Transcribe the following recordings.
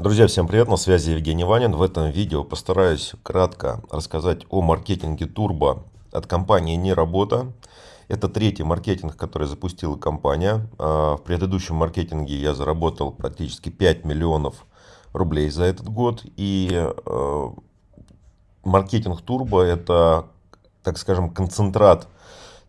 Друзья, всем привет, на связи Евгений Ванин. В этом видео постараюсь кратко рассказать о маркетинге Turbo от компании «Неработа». Это третий маркетинг, который запустила компания. А, в предыдущем маркетинге я заработал практически 5 миллионов рублей за этот год. И а, маркетинг Turbo это, так скажем, концентрат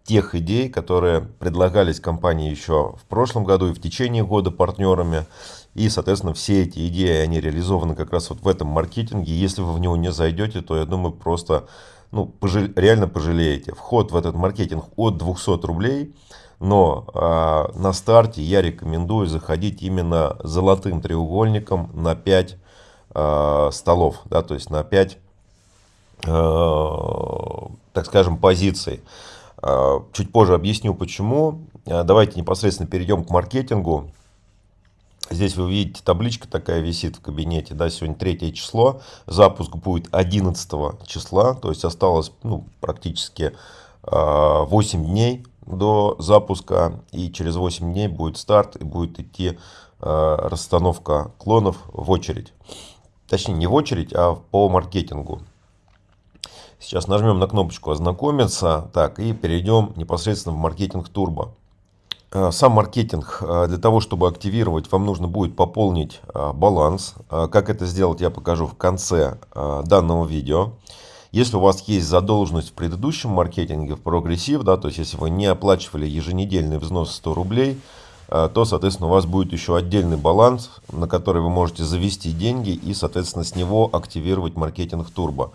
тех идей, которые предлагались компании еще в прошлом году и в течение года партнерами. И, соответственно, все эти идеи, они реализованы как раз вот в этом маркетинге. Если вы в него не зайдете, то, я думаю, просто ну, пожал... реально пожалеете. Вход в этот маркетинг от 200 рублей, но э, на старте я рекомендую заходить именно золотым треугольником на 5 э, а, столов, да, то есть на 5, э, так скажем, позиций. Чуть позже объясню почему. Давайте непосредственно перейдем к маркетингу. Здесь вы видите, табличка такая висит в кабинете, да, сегодня третье число, запуск будет 11 числа, то есть осталось ну, практически э, а, 8 дней до запуска, и через 8 дней будет старт, и будет идти э, расстановка клонов в очередь. Точнее, не в очередь, а по маркетингу. Сейчас нажмем на кнопочку «Ознакомиться», так, и перейдем непосредственно в маркетинг турбо. Э, сам маркетинг, э, для того, чтобы активировать, вам нужно будет пополнить э, баланс. Как это сделать, я покажу в конце данного видео. Если у вас есть задолженность в предыдущем маркетинге, в прогрессив, да, то есть если вы не оплачивали еженедельный взнос 100 рублей, то, соответственно, у вас будет еще отдельный баланс, на который вы можете завести деньги и, соответственно, с него активировать маркетинг турбо.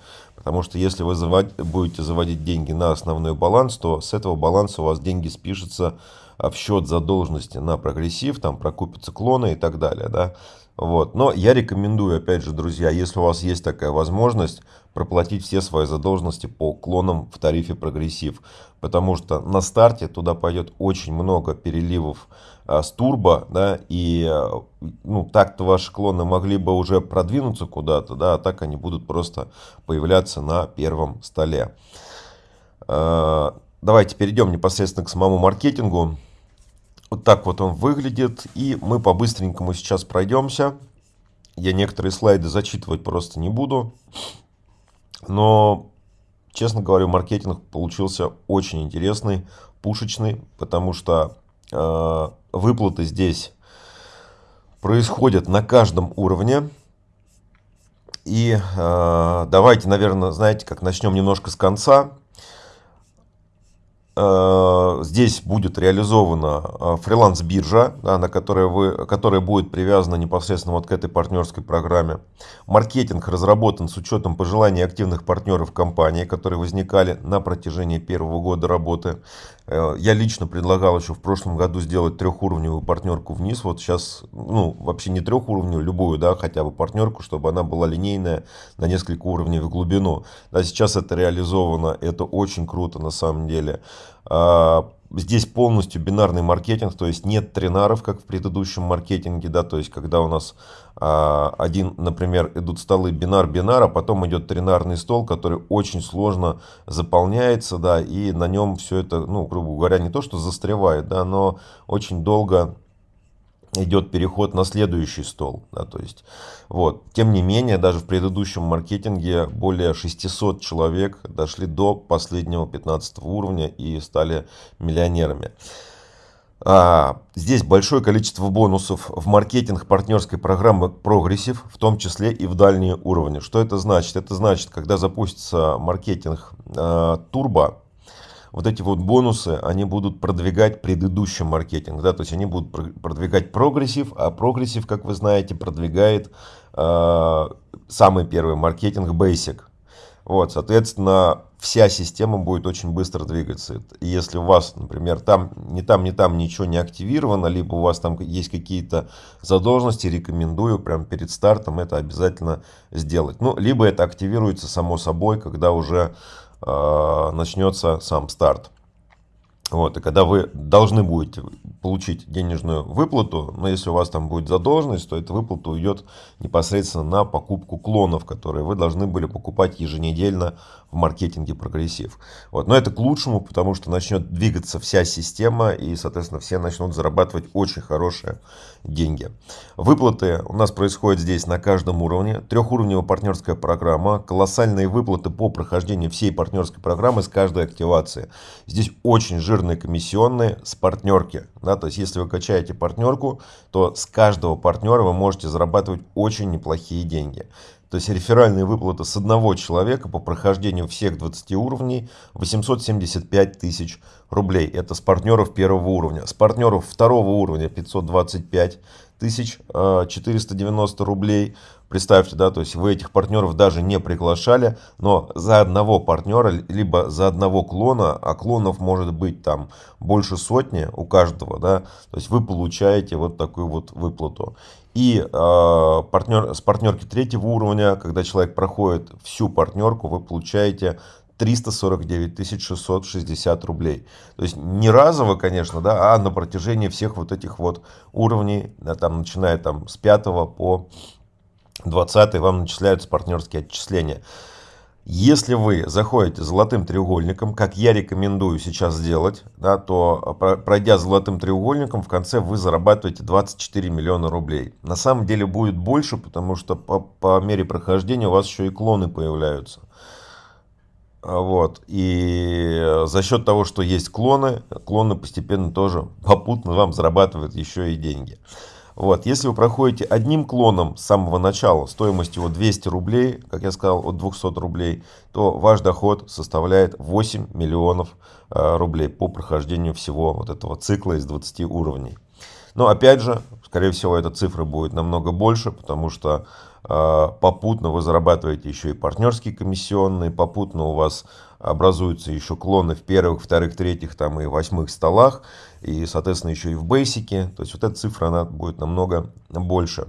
Потому что если вы будете заводить деньги на основной баланс, то с этого баланса у вас деньги спишутся в счет задолженности на прогрессив, там прокупятся клоны и так далее, да. Вот. Но я рекомендую, опять же, друзья, если у вас есть такая возможность, проплатить все свои задолженности по клонам в тарифе прогрессив. Потому что на старте туда пойдет очень много переливов а, с турбо, да, и а, ну, так-то ваши клоны могли бы уже продвинуться куда-то, да, а так они будут просто появляться на первом столе. А, давайте перейдем непосредственно к самому маркетингу. Вот так вот он выглядит. И мы по-быстренькому сейчас пройдемся. Я некоторые слайды зачитывать просто не буду. Но, честно говоря, маркетинг получился очень интересный, пушечный, потому что э, выплаты здесь происходят на каждом уровне. И э, давайте, наверное, знаете, как начнем немножко с конца. Э, здесь будет реализована э, фриланс-биржа, да, на которой вы, которая будет привязана непосредственно вот к этой партнерской программе. Маркетинг разработан с учетом пожеланий активных партнеров компании, которые возникали на протяжении первого года работы. Э, я лично предлагал еще в прошлом году сделать трехуровневую партнерку вниз. Вот сейчас, ну, вообще не трехуровневую, любую, да, хотя бы партнерку, чтобы она была линейная на несколько уровней в глубину. Да, сейчас это реализовано, это очень круто на самом деле. Здесь полностью бинарный маркетинг, то есть нет тренаров, как в предыдущем маркетинге, да, то есть когда у нас а, один, например, идут столы бинар-бинар, а потом идет тренарный стол, который очень сложно заполняется, да, и на нем все это, ну, грубо говоря, не то, что застревает, да, но очень долго идет переход на следующий стол. Да, то есть, вот. Тем не менее, даже в предыдущем маркетинге более 600 человек дошли до последнего 15 уровня и стали миллионерами. А, здесь большое количество бонусов в маркетинг партнерской программы Progressive, в том числе и в дальние уровни. Что это значит? Это значит, когда запустится маркетинг а, вот эти вот бонусы, они будут продвигать предыдущий маркетинг, да, то есть они будут продвигать прогрессив, а прогрессив, как вы знаете, продвигает э, самый первый маркетинг Basic. Вот, соответственно, вся система будет очень быстро двигаться. И если у вас, например, там, ни там, ни там ничего не активировано, либо у вас там есть какие-то задолженности, рекомендую прямо перед стартом это обязательно сделать. Ну, либо это активируется само собой, когда уже начнется сам старт. Вот, и когда вы должны будете получить денежную выплату, но если у вас там будет задолженность, то эта выплата уйдет непосредственно на покупку клонов, которые вы должны были покупать еженедельно в маркетинге прогрессив. Вот. Но это к лучшему, потому что начнет двигаться вся система и, соответственно, все начнут зарабатывать очень хорошие деньги. Выплаты у нас происходят здесь на каждом уровне. Трехуровневая партнерская программа, колоссальные выплаты по прохождению всей партнерской программы с каждой активации. Здесь очень жирные комиссионные с партнерки. Да, то есть, если вы качаете партнерку, то с каждого партнера вы можете зарабатывать очень неплохие деньги. То есть реферальные выплаты с одного человека по прохождению всех 20 уровней 875 тысяч рублей. Это с партнеров первого уровня. С партнеров второго уровня 525 тысяч 490 э, рублей. Представьте, да, то есть вы этих партнеров даже не приглашали, но за одного партнера, либо за одного клона, а клонов может быть там больше сотни у каждого, да, то есть вы получаете вот такую вот выплату. И э, партнер, с партнерки третьего уровня, когда человек проходит всю партнерку, вы получаете 349 660 рублей. То есть не разово, конечно, да, а на протяжении всех вот этих вот уровней, да, там, начиная там с 5 по 20 вам начисляются партнерские отчисления. Если вы заходите золотым треугольником, как я рекомендую сейчас сделать, да, то пройдя золотым треугольником, в конце вы зарабатываете 24 миллиона рублей. На самом деле будет больше, потому что по, по мере прохождения у вас еще и клоны появляются. Вот. И за счет того, что есть клоны, клоны постепенно тоже попутно вам зарабатывают еще и деньги. Вот, если вы проходите одним клоном с самого начала, стоимость его 200 рублей, как я сказал, от 200 рублей, то ваш доход составляет 8 миллионов э, рублей по прохождению всего вот этого цикла из 20 уровней. Но опять же, скорее всего, эта цифра будет намного больше, потому что э, попутно вы зарабатываете еще и партнерские комиссионные, попутно у вас образуются еще клоны в первых, вторых, третьих там и восьмых столах, и, соответственно, еще и в бейсике. То есть вот эта цифра, она будет намного больше.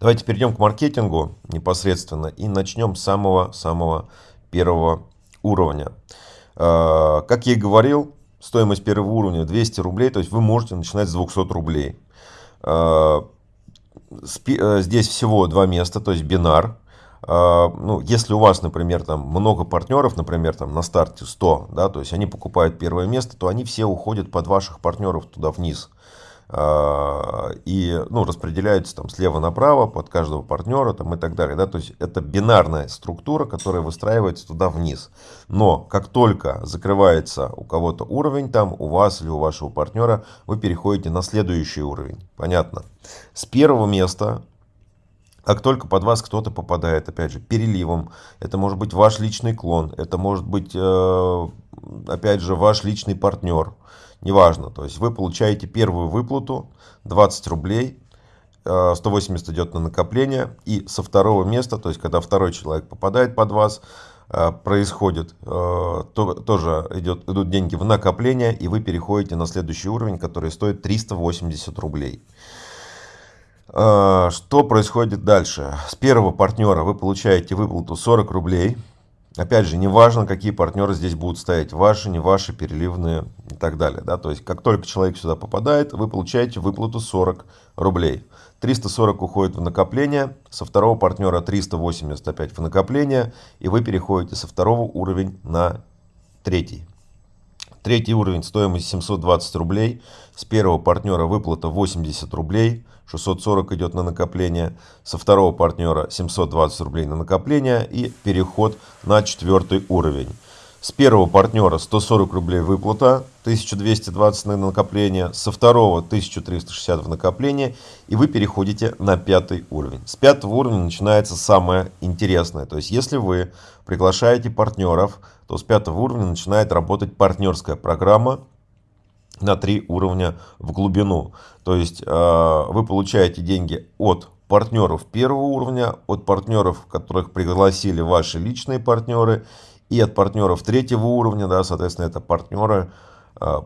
Давайте перейдем к маркетингу непосредственно и начнем с самого-самого первого уровня. А, как я и говорил, стоимость первого уровня 200 рублей, то есть вы можете начинать с 200 рублей. А, э, здесь всего два места, то есть бинар. А, ну, если у вас, например, там много партнеров, например, там на старте 100, да, то есть они покупают первое место, то они все уходят под ваших партнеров туда вниз. А, и ну, распределяются там слева направо под каждого партнера там, и так далее. Да? То есть это бинарная структура, которая выстраивается туда вниз. Но как только закрывается у кого-то уровень, там у вас или у вашего партнера, вы переходите на следующий уровень. Понятно? С первого места как только под вас кто-то попадает, опять же, переливом, это может быть ваш личный клон, это может быть, э, опять же, ваш личный партнер, неважно. То есть вы получаете первую выплату, 20 рублей, 180 э, идет на накопление, и со второго места, то есть когда второй человек попадает под вас, э, происходит, то, тоже идет, идут деньги в накопление, и вы переходите на следующий уровень, который стоит 380 рублей. А, что происходит дальше? С первого партнера вы получаете выплату 40 рублей. Опять же, неважно, какие партнеры здесь будут стоять, ваши, не ваши, переливные и так далее. Да? То есть, как только человек сюда попадает, вы получаете выплату 40 рублей. 340 уходит в накопление, со второго партнера 380 опять в накопление, и вы переходите со второго уровня на третий. Третий уровень, стоимость 720 рублей. С первого партнера выплата 80 рублей, 640 идет на накопление. Со второго партнера 720 рублей на накопление и переход на четвертый уровень. С первого партнера 140 рублей выплата, 1220 на накопление, со второго 1360 в накопление, и вы переходите на пятый уровень. С пятого уровня начинается самое интересное. То есть, если вы приглашаете партнеров, то с пятого уровня начинает работать партнерская программа на три уровня в глубину. То есть э, вы получаете деньги от партнеров первого уровня, от партнеров, которых пригласили ваши личные партнеры, и от партнеров третьего уровня, да, соответственно, это партнеры э,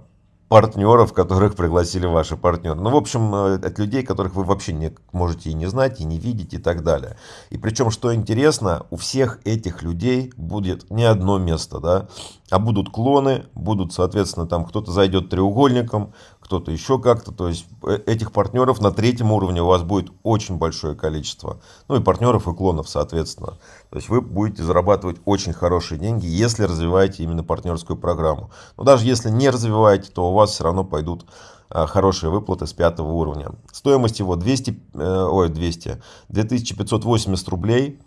партнеров, которых пригласили ваши партнеры. Ну, в общем, э, от людей, которых вы вообще не можете и не знать, и не видеть, и так далее. И причем, что интересно, у всех этих людей будет не одно место, да, а будут клоны, будут, соответственно, там кто-то зайдет треугольником, кто-то еще как-то. То есть э, этих партнеров на третьем уровне у вас будет очень большое количество. Ну и партнеров и клонов, соответственно. То есть вы будете зарабатывать очень хорошие деньги, если развиваете именно партнерскую программу. Но даже если не развиваете, то у вас все равно пойдут а, хорошие выплаты с пятого уровня. Стоимость его 200, э, ой, 200, 2580 рублей.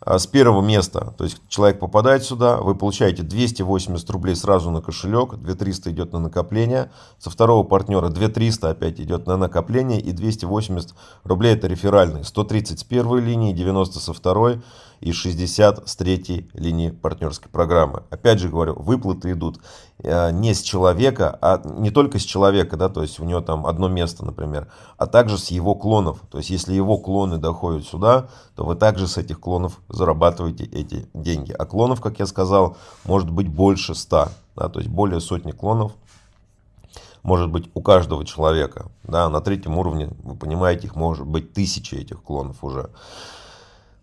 А, с первого места, то есть человек попадает сюда, вы получаете 280 рублей сразу на кошелек, 2300 идет на накопление, со второго партнера 2300 опять идет на накопление и 280 рублей это реферальные, 130 с первой линии, 90 со второй, и 60 с третьей линии партнерской программы. Опять же говорю, выплаты идут э, не с человека, а не только с человека, да, то есть у него там одно место, например, а также с его клонов. То есть если его клоны доходят сюда, то вы также с этих клонов зарабатываете эти деньги. А клонов, как я сказал, может быть больше 100, да, то есть более сотни клонов может быть у каждого человека. Да, на третьем уровне, вы понимаете, их может быть тысячи этих клонов уже.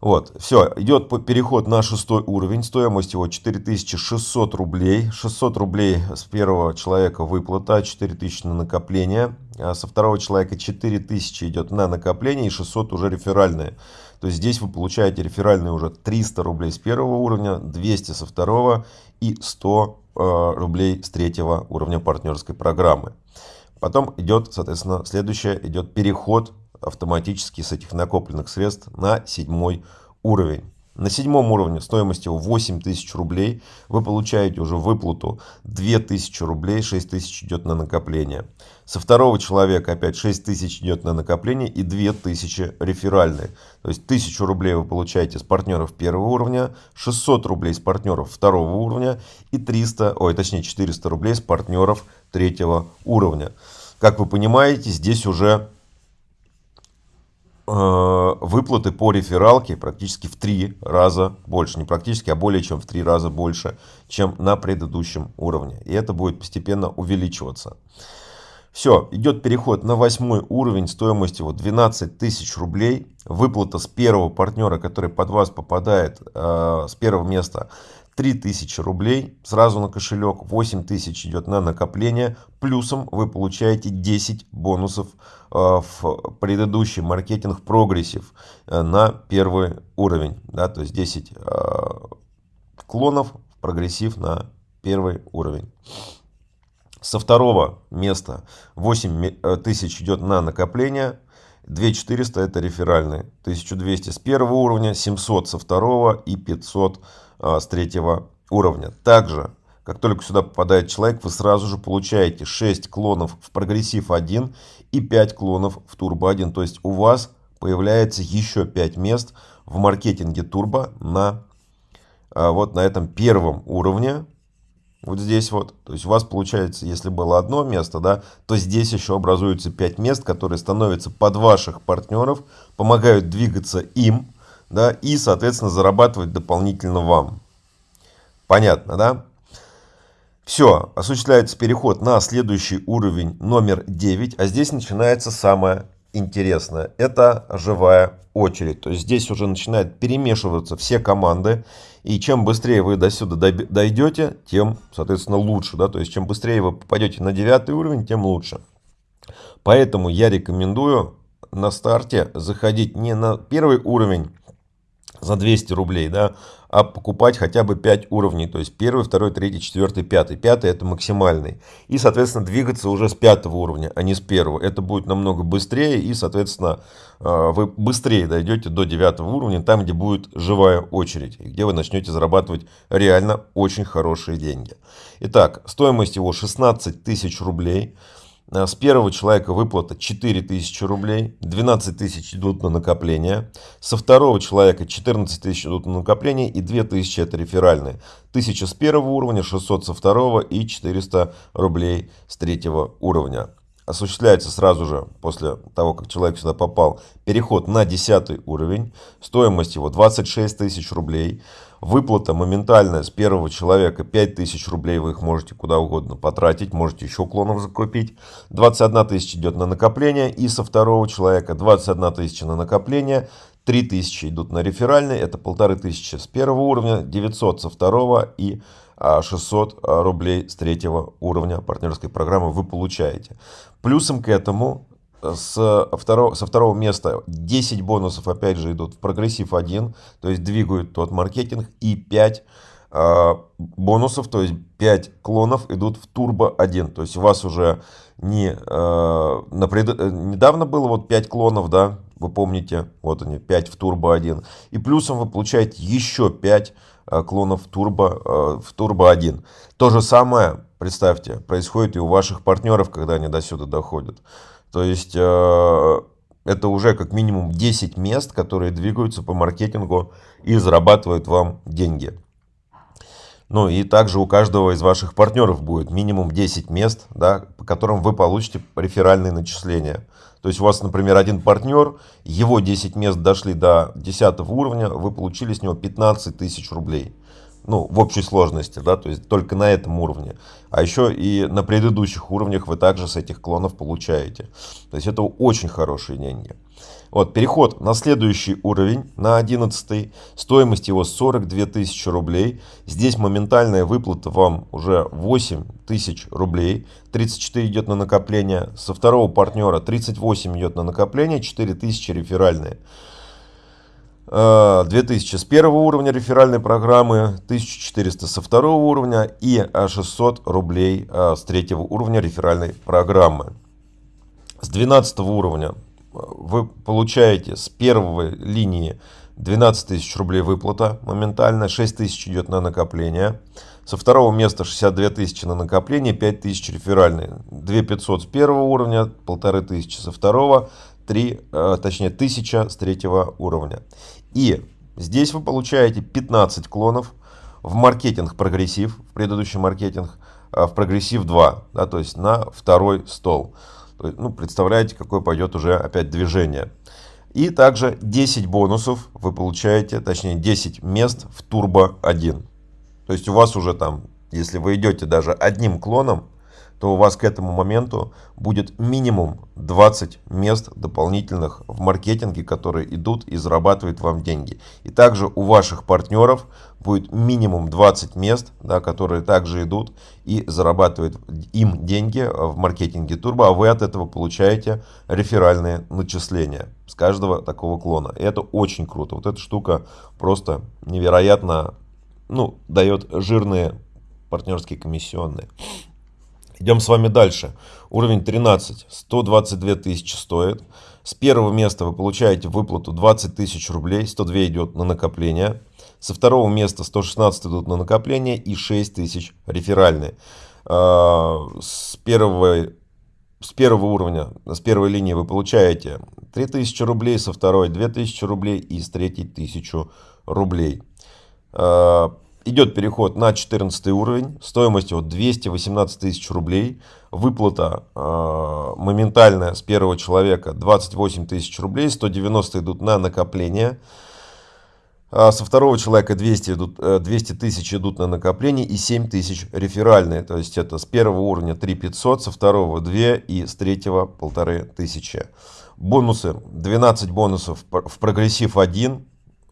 Вот, все, идет переход на шестой уровень, стоимость его 4600 рублей, 600 рублей с первого человека выплата, 4000 на накопление, а со второго человека 4000 идет на накопление и 600 уже реферальные. То есть здесь вы получаете реферальные уже 300 рублей с первого уровня, 200 со второго и 100 э, рублей с третьего уровня партнерской программы. Потом идет, соответственно, следующее, идет переход автоматически с этих накопленных средств на седьмой уровень. На седьмом уровне стоимость его 8000 рублей. Вы получаете уже выплату 2000 рублей, 6000 идет на накопление. Со второго человека опять 6000 идет на накопление и 2000 реферальные. То есть 1000 рублей вы получаете с партнеров первого уровня, 600 рублей с партнеров второго уровня и 300, ой, точнее 400 рублей с партнеров третьего уровня. Как вы понимаете, здесь уже выплаты по рефералке практически в три раза больше. Не практически, а более чем в три раза больше, чем на предыдущем уровне. И это будет постепенно увеличиваться. Все, идет переход на восьмой уровень стоимостью вот 12 тысяч рублей. Выплата с первого партнера, который под вас попадает э, с первого места, 3000 рублей сразу на кошелек, 8000 идет на накопление, плюсом вы получаете 10 бонусов э, в предыдущий маркетинг прогрессив э, на первый уровень, да, то есть 10 э, клонов в прогрессив на первый уровень. Со второго места 8000 идет на накопление, 2400 это реферальные, 1200 с первого уровня, 700 со второго и 500 а, с третьего уровня. Также, как только сюда попадает человек, вы сразу же получаете 6 клонов в прогрессив 1 и 5 клонов в турбо 1. То есть у вас появляется еще 5 мест в маркетинге турбо на а, вот на этом первом уровне. Вот здесь вот. То есть у вас получается, если было одно место, да, то здесь еще образуется 5 мест, которые становятся под ваших партнеров, помогают двигаться им да, и, соответственно, зарабатывать дополнительно вам. Понятно, да? Все, осуществляется переход на следующий уровень номер 9, а здесь начинается самое интересное. Это живая очередь. То есть здесь уже начинают перемешиваться все команды. И чем быстрее вы до сюда дойдете, тем, соответственно, лучше. Да? То есть чем быстрее вы попадете на 9 уровень, тем лучше. Поэтому я рекомендую на старте заходить не на первый уровень, за 200 рублей, да, а покупать хотя бы 5 уровней, то есть первый, второй, третий, четвертый, пятый. Пятый это максимальный. И, соответственно, двигаться уже с пятого уровня, а не с первого. Это будет намного быстрее и, соответственно, э, вы быстрее дойдете до девятого уровня, там, где будет живая очередь, где вы начнете зарабатывать реально очень хорошие деньги. Итак, стоимость его 16 тысяч рублей. Э, с первого человека выплата 4000 рублей, 12 тысяч идут на накопление. Со второго человека 14 тысяч идут на накопление и 2000 это реферальные. 1000 с первого уровня, 600 со второго и 400 рублей с третьего уровня. Осуществляется сразу же, после того, как человек сюда попал, переход на 10 уровень. Стоимость его 26 тысяч рублей. Выплата моментальная с первого человека 5000 рублей, вы их можете куда угодно потратить, можете еще клонов закупить. 21 тысяча идет на накопление. И со второго человека 21 тысяча на накопление, 3000 идут на реферальный, это полторы тысячи с первого уровня, 900 со второго и 600 рублей с третьего уровня партнерской программы вы получаете. Плюсом к этому с второго, со второго места 10 бонусов опять же идут в прогрессив 1, то есть двигают тот маркетинг, и 5 э, бонусов, то есть 5 клонов идут в турбо 1. То есть у вас уже не, э, на пред... Э, недавно было вот 5 клонов, да, вы помните, вот они, 5 в турбо 1. И плюсом вы получаете еще 5 э, клонов э, в турбо 1. То же самое, представьте, происходит и у ваших партнеров, когда они до сюда доходят. То есть э, это уже как минимум 10 мест, которые двигаются по маркетингу и зарабатывают вам деньги. Ну и также у каждого из ваших партнеров будет минимум 10 мест, да, по которым вы получите реферальные начисления. То есть у вас, например, один партнер, его 10 мест дошли до 10 уровня, вы получили с него 15 тысяч рублей ну, в общей сложности, да, то есть только на этом уровне. А еще и на предыдущих уровнях вы также с этих клонов получаете. То есть это очень хорошие деньги. Вот, переход на следующий уровень, на 11 стоимость его 42 тысячи рублей. Здесь моментальная выплата вам уже 8 тысяч рублей, 34 идет на накопление. Со второго партнера 38 идет на накопление, 4 тысячи реферальные. 2000 э, с первого уровня реферальной программы, 1400 со второго уровня и 600 рублей э, с третьего уровня реферальной программы. С 12 уровня э, вы получаете с первой линии 12 тысяч рублей выплата моментально, 6 тысяч идет на накопление. Со второго места 62 тысячи на накопление, 5 тысяч реферальные. 2 500 с первого уровня, 1500 со второго, 3, точнее 1000 с третьего уровня. И здесь вы получаете 15 клонов в маркетинг прогрессив, в предыдущий маркетинг, а, в прогрессив 2, да, то есть на второй стол. ну, представляете, какое пойдет уже опять движение. И также 10 бонусов вы получаете, точнее 10 мест в турбо 1. То есть у вас уже там, если вы идете даже одним клоном, то у вас к этому моменту будет минимум 20 мест дополнительных в маркетинге, которые идут и зарабатывают вам деньги. И также у ваших партнеров будет минимум 20 мест, да, которые также идут и зарабатывают им деньги в маркетинге Турбо, а вы от этого получаете реферальные начисления с каждого такого клона. И это очень круто. Вот эта штука просто невероятно ну, дает жирные партнерские комиссионные. Идем с вами дальше. Уровень 13. 122 тысячи стоит. С первого места вы получаете выплату 20 тысяч рублей. 102 идет на накопление. Со второго места 116 идут на накопление и 6 тысяч реферальные. А, с первого, с первого уровня, с первой линии вы получаете 3000 рублей, со второй 2000 рублей и с третьей 1000 рублей. Идет переход на 14 уровень, стоимостью 218 тысяч рублей. Выплата э, моментальная с первого человека 28 тысяч рублей, 190 идут на накопление. А со второго человека 200, идут, 200 э, тысяч идут на накопление и 7 тысяч реферальные. То есть это с первого уровня 3 500, со второго 2 и с третьего 1500. Бонусы. 12 бонусов в прогрессив 1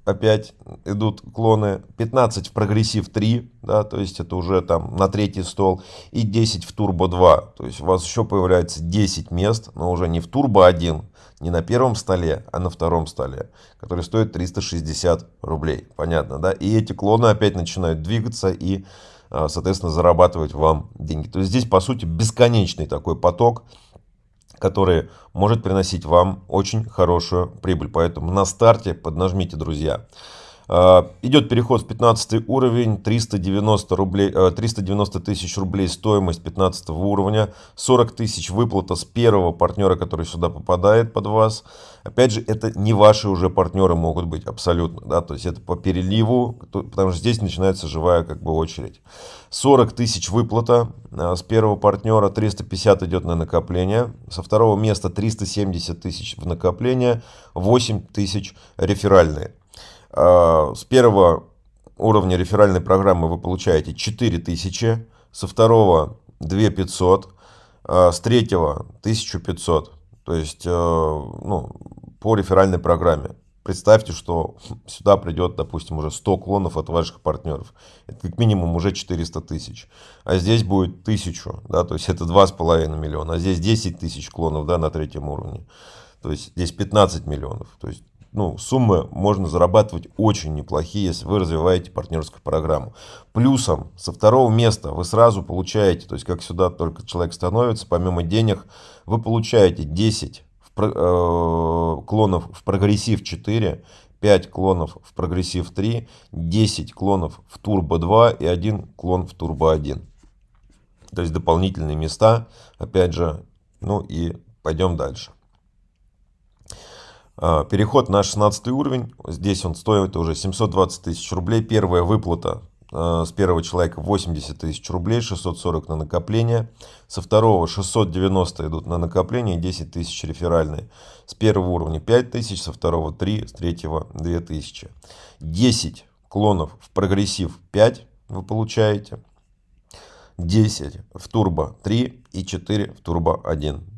опять идут клоны, 15 в прогрессив 3, да, то есть это уже там на третий стол, и 10 в турбо 2, то есть у вас еще появляется 10 мест, но уже не в турбо 1, не на первом столе, а на втором столе, который стоит 360 рублей, понятно, да, и эти клоны опять начинают двигаться и, а, соответственно, зарабатывать вам деньги. То есть здесь, по сути, бесконечный такой поток, который может приносить вам очень хорошую прибыль. Поэтому на старте поднажмите, друзья. А, идет переход в 15 уровень, 390, рублей, 390 э, тысяч рублей стоимость 15 уровня, 40 тысяч выплата с первого партнера, который сюда попадает под вас. Опять же, это не ваши уже партнеры могут быть абсолютно, да, то есть это по переливу, потому что здесь начинается живая как бы очередь. 40 тысяч выплата э, с первого партнера, 350 идет на накопление, со второго места 370 тысяч в накопление, 8 тысяч реферальные. А, с первого уровня реферальной программы вы получаете 4000, со второго 2500, а, с третьего 1500. То есть э, ну, по реферальной программе. представьте, что сюда придет, допустим, уже 100 клонов от ваших партнеров. Это как минимум уже 400 тысяч. А здесь будет 1000, да, то есть это 2,5 миллиона. А здесь 10 тысяч клонов, да, на третьем уровне. То есть здесь 15 миллионов. То есть ну, суммы можно зарабатывать очень неплохие, если вы развиваете партнерскую программу. Плюсом со второго места вы сразу получаете, то есть как сюда только человек становится, помимо денег, вы получаете 10 в, э, клонов в прогрессив 4, 5 клонов в прогрессив 3, 10 клонов в турбо 2 и 1 клон в турбо 1. То есть дополнительные места, опять же, ну и пойдем дальше. А, переход на 16 уровень, здесь он стоит уже 720 тысяч рублей. Первая выплата а, с первого человека 80 тысяч рублей, 640 на накопление. Со второго 690 идут на накопление, 10 тысяч реферальные. С первого уровня 5 тысяч, со второго 3, с третьего 2 тысячи. 10 клонов в прогрессив 5 вы получаете. 10 в турбо 3 и 4 в турбо 1.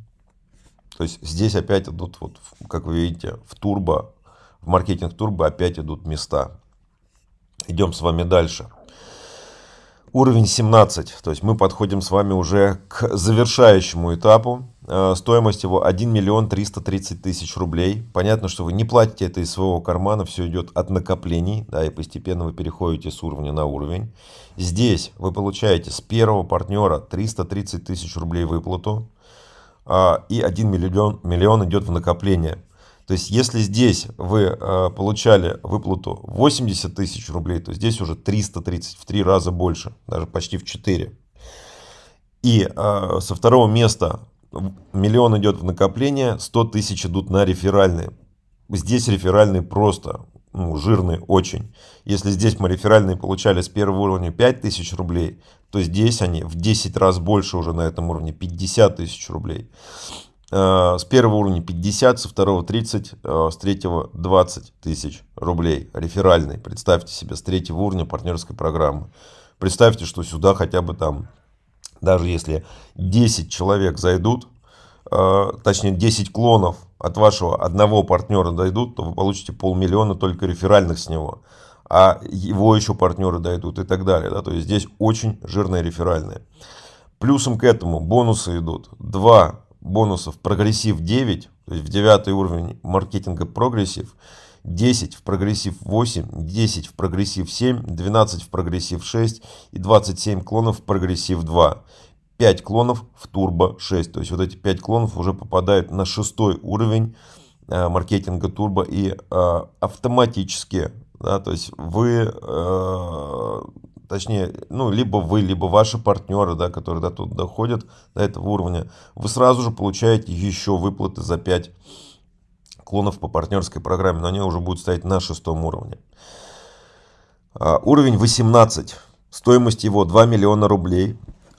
То есть здесь опять идут, вот, как вы видите, в турбо, в маркетинг турбо опять идут места. Идем с вами дальше. Уровень 17, то есть мы подходим с вами уже к завершающему этапу. Э, стоимость его 1 миллион 330 тысяч рублей. Понятно, что вы не платите это из своего кармана, все идет от накоплений, да, и постепенно вы переходите с уровня на уровень. Здесь вы получаете с первого партнера 330 тысяч рублей выплату. А, и 1 миллион, миллион идет в накопление. То есть, если здесь вы а, получали выплату 80 тысяч рублей, то здесь уже 330, в 3 раза больше, даже почти в 4. И а, со второго места миллион идет в накопление, 100 тысяч идут на реферальные. Здесь реферальные просто ну, жирные очень. Если здесь мы реферальные получали с первого уровня 5000 рублей, то здесь они в 10 раз больше уже на этом уровне, 50 тысяч рублей. А, с первого уровня 50, со второго 30, а, с третьего 20 тысяч рублей. Реферальный, представьте себе, с третьего уровня партнерской программы. Представьте, что сюда хотя бы там, даже если 10 человек зайдут, а, точнее 10 клонов от вашего одного партнера дойдут, то вы получите полмиллиона только реферальных с него. А его еще партнеры дойдут и так далее. Да? То есть здесь очень жирные реферальные. Плюсом к этому бонусы идут. Два бонусов прогрессив 9, то есть в девятый уровень маркетинга прогрессив. 10 в прогрессив 8, 10 в прогрессив 7, 12 в прогрессив 6 и 27 клонов в прогрессив 2. 5 клонов в Turbo 6. То есть вот эти 5 клонов уже попадают на шестой уровень э, маркетинга Turbo и э, автоматически, да, то есть вы, э, точнее, ну, либо вы, либо ваши партнеры, да, которые до тут доходят, до этого уровня, вы сразу же получаете еще выплаты за 5 клонов по партнерской программе, но они уже будут стоять на шестом уровне. Уровень 18. Стоимость его 2 миллиона рублей.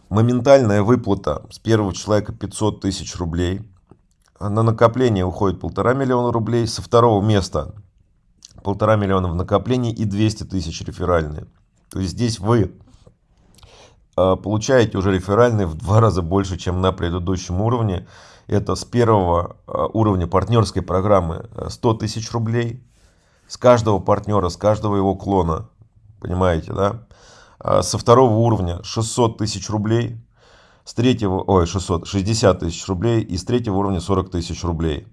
Моментальная выплата с первого человека 500 тысяч рублей. На накопление уходит полтора миллиона рублей. Со второго места полтора миллиона в накоплении и 200 тысяч реферальные. То есть здесь вы а, получаете уже реферальные в два раза больше, чем на предыдущем уровне. Это с первого а, уровня партнерской программы 100 тысяч рублей. С каждого партнера, с каждого его клона. Понимаете, да? А, со второго уровня 600 тысяч рублей, с третьего, ой, 600, 60 тысяч рублей и с третьего уровня 40 тысяч рублей.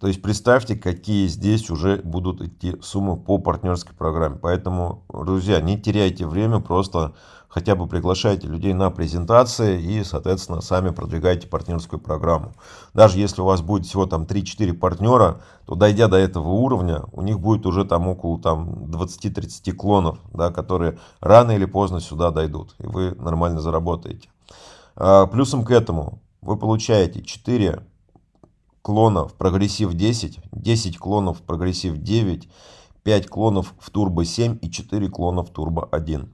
То есть представьте, какие здесь уже будут идти суммы по партнерской программе. Поэтому, друзья, не теряйте время, просто хотя бы приглашайте людей на презентации и, соответственно, сами продвигайте партнерскую программу. Даже если у вас будет всего там 3-4 партнера, то дойдя до этого уровня, у них будет уже там около там 20-30 клонов, да, которые рано или поздно сюда дойдут, и вы нормально заработаете. А, плюсом к этому вы получаете 4 клонов прогрессив 10, 10 клонов прогрессив 9, 5 клонов в турбо 7 и 4 клона в турбо 1.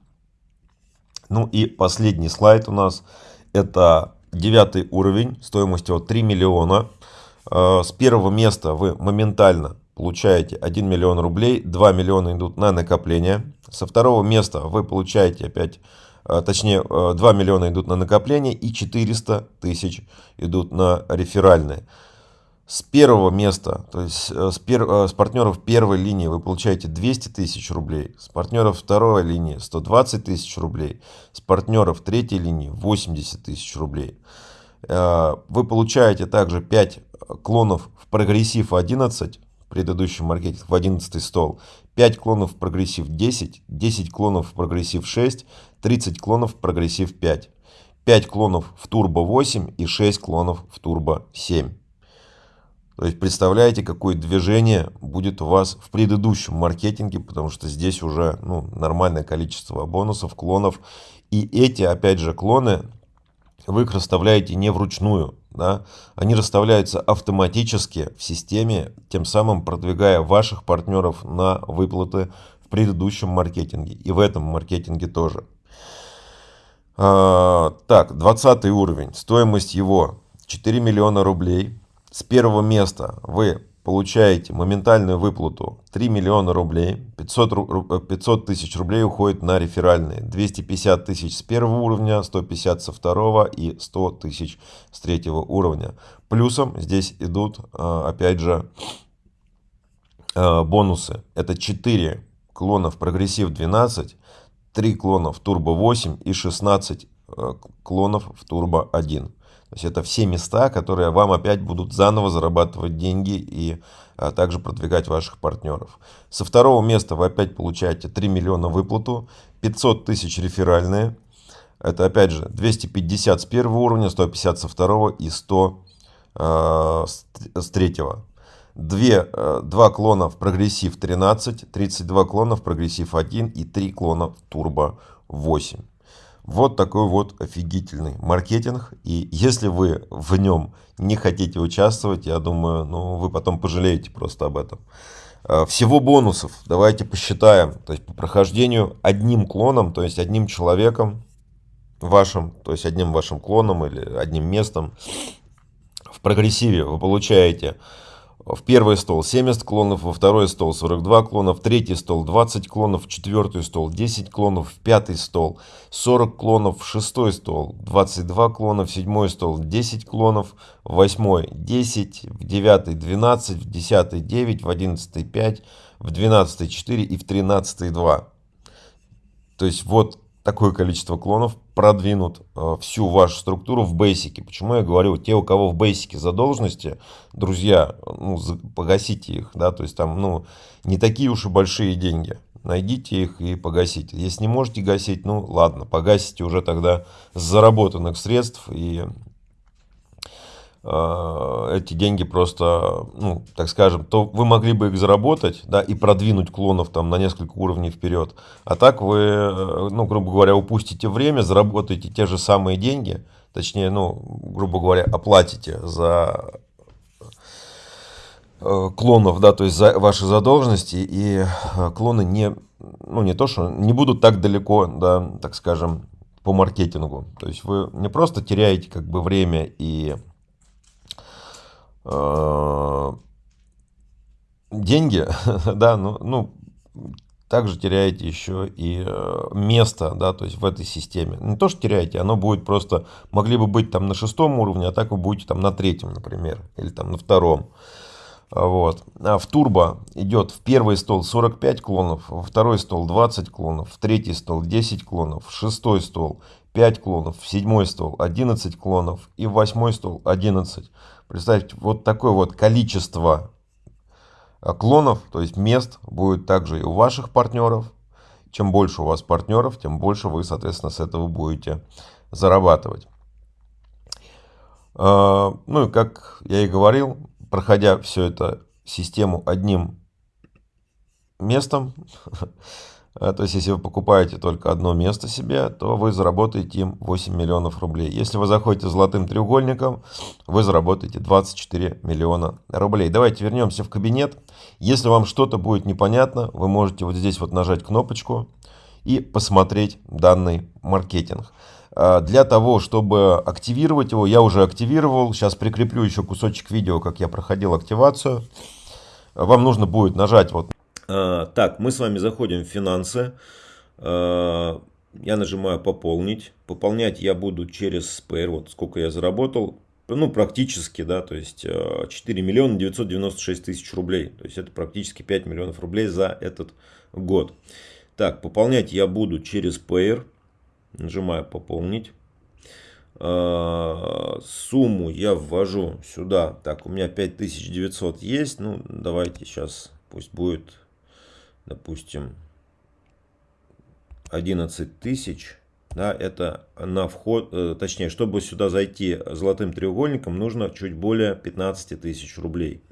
Ну и последний слайд у нас это девятый уровень, стоимостью от 3 миллиона. Э, с первого места вы моментально получаете 1 миллион рублей, 2 миллиона идут на накопление. Со второго места вы получаете опять, э, точнее 2 э, миллиона идут на накопление и 400 тысяч идут на реферальные. С первого места, то есть э, с, пер, э, с партнеров первой линии вы получаете 200 тысяч рублей, с партнеров второй линии 120 тысяч рублей, с партнеров третьей линии 80 тысяч рублей. Э, вы получаете также 5 клонов в прогрессив 11, предыдущий маркетинг в 11 стол, 5 клонов в прогрессив 10, 10 клонов в прогрессив 6, 30 клонов в прогрессив 5, 5 клонов в турбо 8 и 6 клонов в турбо 7. То есть представляете, какое движение будет у вас в предыдущем маркетинге, потому что здесь уже ну, нормальное количество бонусов, клонов. И эти, опять же, клоны, вы их расставляете не вручную. Да? Они расставляются автоматически в системе, тем самым продвигая ваших партнеров на выплаты в предыдущем маркетинге. И в этом маркетинге тоже. А, так, 20 уровень. Стоимость его 4 миллиона рублей. С первого места вы получаете моментальную выплату 3 миллиона рублей, 500, 500 тысяч рублей уходит на реферальные, 250 тысяч с первого уровня, 150 со второго и 100 тысяч с третьего уровня. Плюсом здесь идут, а, опять же, а, бонусы. Это 4 клонов прогрессив 12, 3 клонов турбо 8 и 16 а, клонов в турбо 1. То есть это все места, которые вам опять будут заново зарабатывать деньги и а, также продвигать ваших партнеров. Со второго места вы опять получаете 3 миллиона выплату, 500 тысяч реферальные. Это опять же 250 с первого уровня, 150 со второго и 100 э, с, с третьего. Две, э, два клона в прогрессив 13, 32 клона в прогрессив 1 и 3 клона в турбо 8. Вот такой вот офигительный маркетинг. И если вы в нем не хотите участвовать, я думаю, ну, вы потом пожалеете просто об этом. А, всего бонусов давайте посчитаем. То есть по прохождению одним клоном, то есть одним человеком вашим, то есть одним вашим клоном или одним местом в прогрессиве вы получаете в первый стол 70 клонов, во второй стол 42 клона, в третий стол 20 клонов, в четвертый стол 10 клонов, в пятый стол 40 клонов, в шестой стол 22 клона, в седьмой стол 10 клонов, в восьмой 10, в девятый 12, в десятый 9, в одиннадцатый 5, в двенадцатый 4 и в тринадцатый 2. То есть вот такое количество клонов продвинут э, всю вашу структуру в бейсике. Почему я говорю, те, у кого в бейсике задолженности, друзья, ну, погасите их, да, то есть там, ну, не такие уж и большие деньги. Найдите их и погасите. Если не можете гасить, ну, ладно, погасите уже тогда заработанных средств и эти деньги просто, ну, так скажем, то вы могли бы их заработать, да, и продвинуть клонов там на несколько уровней вперед. А так вы, э, ну, грубо говоря, упустите время, заработаете те же самые деньги, точнее, ну, грубо говоря, оплатите за э, клонов, да, то есть за ваши задолженности, и клоны не, ну, не то, что не будут так далеко, да, так скажем, по маркетингу. То есть вы не просто теряете как бы время и Э, деньги, да, ну, ну, также теряете еще и э, место, да, то есть в этой системе. Не то, что теряете, оно будет просто, могли бы быть там на шестом уровне, а так вы будете там на третьем, например, или там на втором. Вот. А в турбо идет в первый стол 45 клонов, во второй стол 20 клонов, в третий стол 10 клонов, в шестой стол 5 клонов, в седьмой стол 11 клонов и в восьмой стол 11. Представьте, вот такое вот количество а, клонов, то есть мест, будет также и у ваших партнеров. Чем больше у вас партнеров, тем больше вы, соответственно, с этого будете зарабатывать. А, ну и как я и говорил, проходя всю эту систему одним местом, то есть, если вы покупаете только одно место себе, то вы заработаете им 8 миллионов рублей. Если вы заходите золотым треугольником, вы заработаете 24 миллиона рублей. Давайте вернемся в кабинет. Если вам что-то будет непонятно, вы можете вот здесь вот нажать кнопочку и посмотреть данный маркетинг. А, для того, чтобы активировать его, я уже активировал. Сейчас прикреплю еще кусочек видео, как я проходил активацию. Вам нужно будет нажать вот так, мы с вами заходим в финансы. А, я нажимаю пополнить. Пополнять я буду через Spare. Вот сколько я заработал. ну, практически, да, то есть 4 э, миллиона 996 тысяч рублей. То есть это практически 5 миллионов рублей за этот год. Так, пополнять я буду через Payer. Нажимаю пополнить. Сумму я ввожу сюда. Так, у меня 5900 есть. Ну, давайте сейчас пусть будет, допустим, 11 тысяч да, это на вход, э, точнее, чтобы сюда зайти золотым треугольником, нужно чуть более 15 тысяч рублей.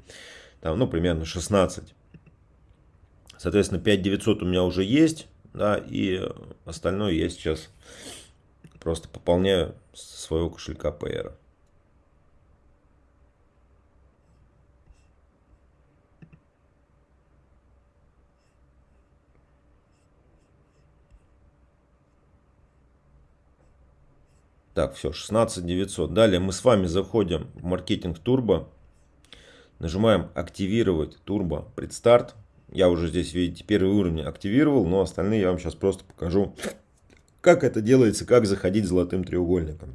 Там, ну, примерно 16. Соответственно, 5900 у меня уже есть, да, и остальное я сейчас просто пополняю со своего кошелька PR. Так, все, 16 900. Далее мы с вами заходим в маркетинг турбо. Нажимаем активировать турбо предстарт. Я уже здесь, видите, первый уровень активировал, но остальные я вам сейчас просто покажу, как это делается, как заходить золотым треугольником.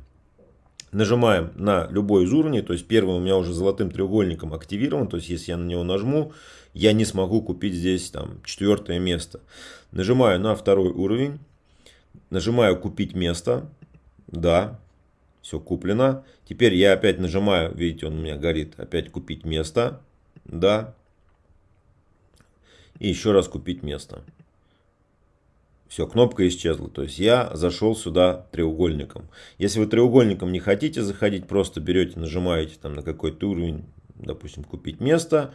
Нажимаем на любой из уровней, то есть первый у меня уже золотым треугольником активирован, то есть если я на него нажму, я не смогу купить здесь там четвертое место. Нажимаю на второй уровень, нажимаю купить место, да, все куплено. Теперь я опять нажимаю, видите, он у меня горит, опять купить место. Да. И еще раз купить место. Все, кнопка исчезла. То есть я зашел сюда треугольником. Если вы треугольником не хотите заходить, просто берете, нажимаете там на какой-то уровень, допустим, купить место.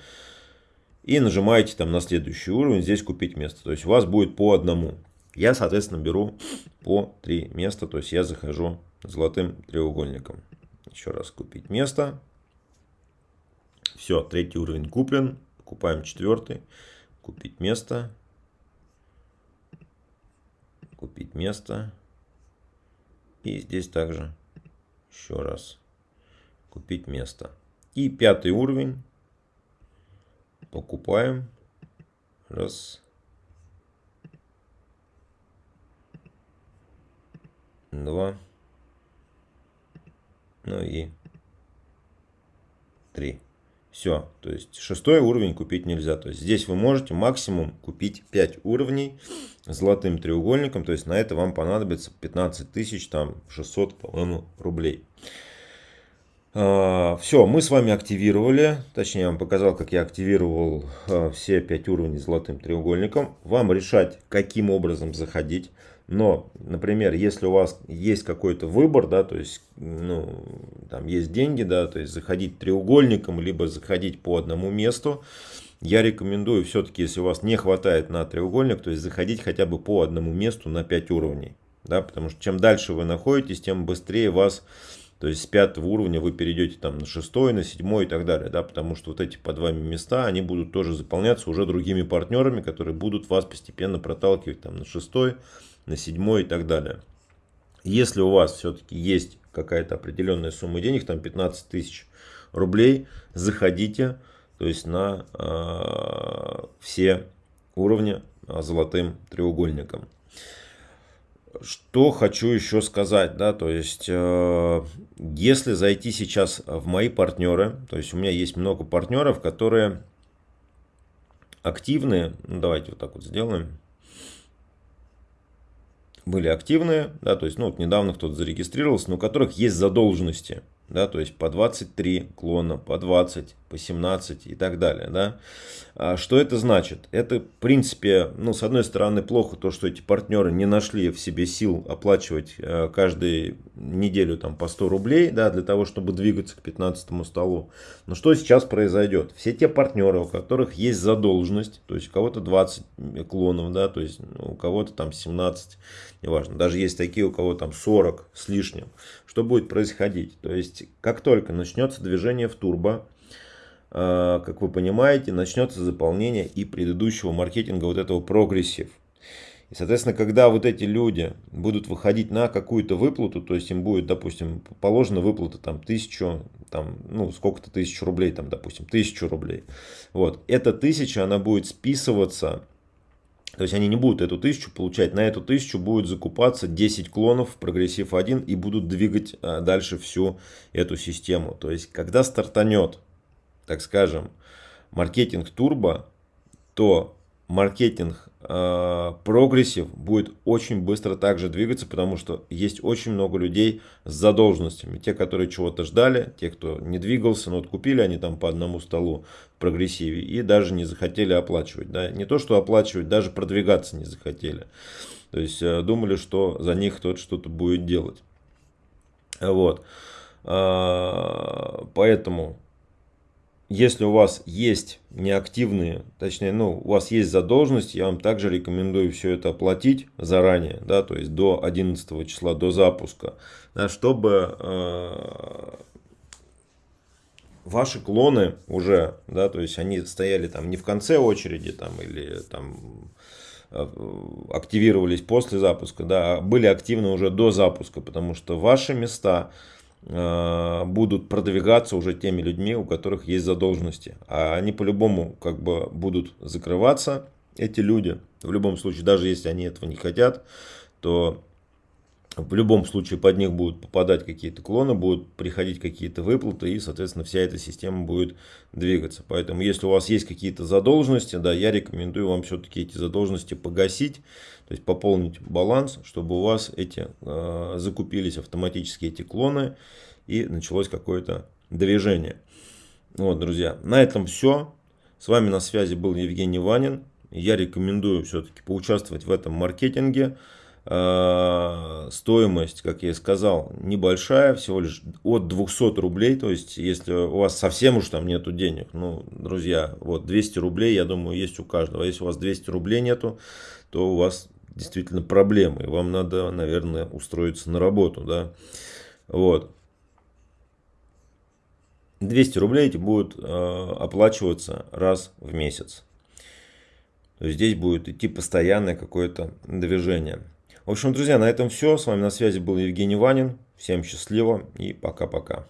И нажимаете там на следующий уровень, здесь купить место. То есть у вас будет по одному. Я, соответственно, беру по три места, то есть я захожу золотым треугольником. Еще раз купить место. Все, третий уровень куплен. Покупаем четвертый. Купить место. Купить место. И здесь также еще раз купить место. И пятый уровень. Покупаем. Раз. Два, ну и три. Все, то есть шестой уровень купить нельзя. То есть здесь вы можете максимум купить 5 уровней золотым треугольником. То есть на это вам понадобится 15 тысяч, там 600, по-моему, рублей. А, все, мы с вами активировали, точнее я вам показал, как я активировал а, все 5 уровней золотым треугольником. Вам решать, каким образом заходить. Но, например, если у вас есть какой-то выбор, да, то есть, ну, там есть деньги, да, то есть заходить треугольником, либо заходить по одному месту, я рекомендую все-таки, если у вас не хватает на треугольник, то есть заходить хотя бы по одному месту на 5 уровней. Да, потому что чем дальше вы находитесь, тем быстрее вас, то есть с пятого уровня вы перейдете там на шестой, на седьмой и так далее. Да, потому что вот эти под вами места, они будут тоже заполняться уже другими партнерами, которые будут вас постепенно проталкивать там на шестой, на седьмой и так далее. Если у вас все-таки есть какая-то определенная сумма денег, там 15 тысяч рублей, заходите то есть на э, все уровни а, золотым треугольником. Что хочу еще сказать, да, то есть, э, если зайти сейчас в мои партнеры, то есть у меня есть много партнеров, которые активные, ну, давайте вот так вот сделаем, были активные, да, то есть, ну, вот недавно кто-то зарегистрировался, но у которых есть задолженности, да, то есть по 23 клона, по 20, по 17 и так далее, да. А что это значит? Это, в принципе, ну, с одной стороны, плохо то, что эти партнеры не нашли в себе сил оплачивать э, каждую неделю там по 100 рублей, да, для того, чтобы двигаться к 15 столу. Но что сейчас произойдет? Все те партнеры, у которых есть задолженность, то есть у кого-то 20 клонов, да, то есть у кого-то там 17, неважно, даже есть такие, у кого там 40 с лишним. Что будет происходить? То есть, как только начнется движение в турбо, э, как вы понимаете, начнется заполнение и предыдущего маркетинга вот этого прогрессив. И, соответственно, когда вот эти люди будут выходить на какую-то выплату, то есть им будет, допустим, положена выплата там тысячу, там, ну, сколько-то тысяч рублей, там, допустим, тысячу рублей. Вот, эта тысяча, она будет списываться То есть они не будут эту тысячу получать, на эту тысячу будет закупаться 10 клонов прогрессив 1 и будут двигать а, дальше всю эту систему. То есть когда стартанет, так скажем, маркетинг турбо, то маркетинг э, прогрессив будет очень быстро также двигаться, потому что есть очень много людей с задолженностями. Те, которые чего-то ждали, те, кто не двигался, но вот купили они там по одному столу в прогрессиве и даже не захотели оплачивать. Да? Не то, что оплачивать, даже продвигаться не захотели. То есть э, думали, что за них кто-то что-то будет делать. Вот. Э, поэтому если у вас есть неактивные, точнее, ну, у вас есть задолженность, я вам также рекомендую все это оплатить заранее, да, то есть до 11 числа, до запуска, да, чтобы э, ваши клоны уже, да, то есть они стояли там не в конце очереди там или там э, активировались после запуска, да, а были активны уже до запуска, потому что ваши места будут продвигаться уже теми людьми, у которых есть задолженности. А они по-любому как бы будут закрываться, эти люди. В любом случае, даже если они этого не хотят, то в любом случае под них будут попадать какие-то клоны, будут приходить какие-то выплаты, и, соответственно, вся эта система будет двигаться. Поэтому, если у вас есть какие-то задолженности, да, я рекомендую вам все-таки эти задолженности погасить, то есть пополнить баланс, чтобы у вас эти э, закупились автоматически эти клоны, и началось какое-то движение. Вот, друзья, на этом все. С вами на связи был Евгений Ванин. Я рекомендую все-таки поучаствовать в этом маркетинге. Э, стоимость, как я и сказал, небольшая, всего лишь от 200 рублей. То есть, если у вас совсем уж там нету денег, ну, друзья, вот 200 рублей, я думаю, есть у каждого. Если у вас 200 рублей нету, то у вас действительно проблемы. И вам надо, наверное, устроиться на работу, да. Вот. 200 рублей эти будут э, оплачиваться раз в месяц. То есть здесь будет идти постоянное какое-то движение. В общем, друзья, на этом все. С вами на связи был Евгений Ванин. Всем счастливо и пока-пока.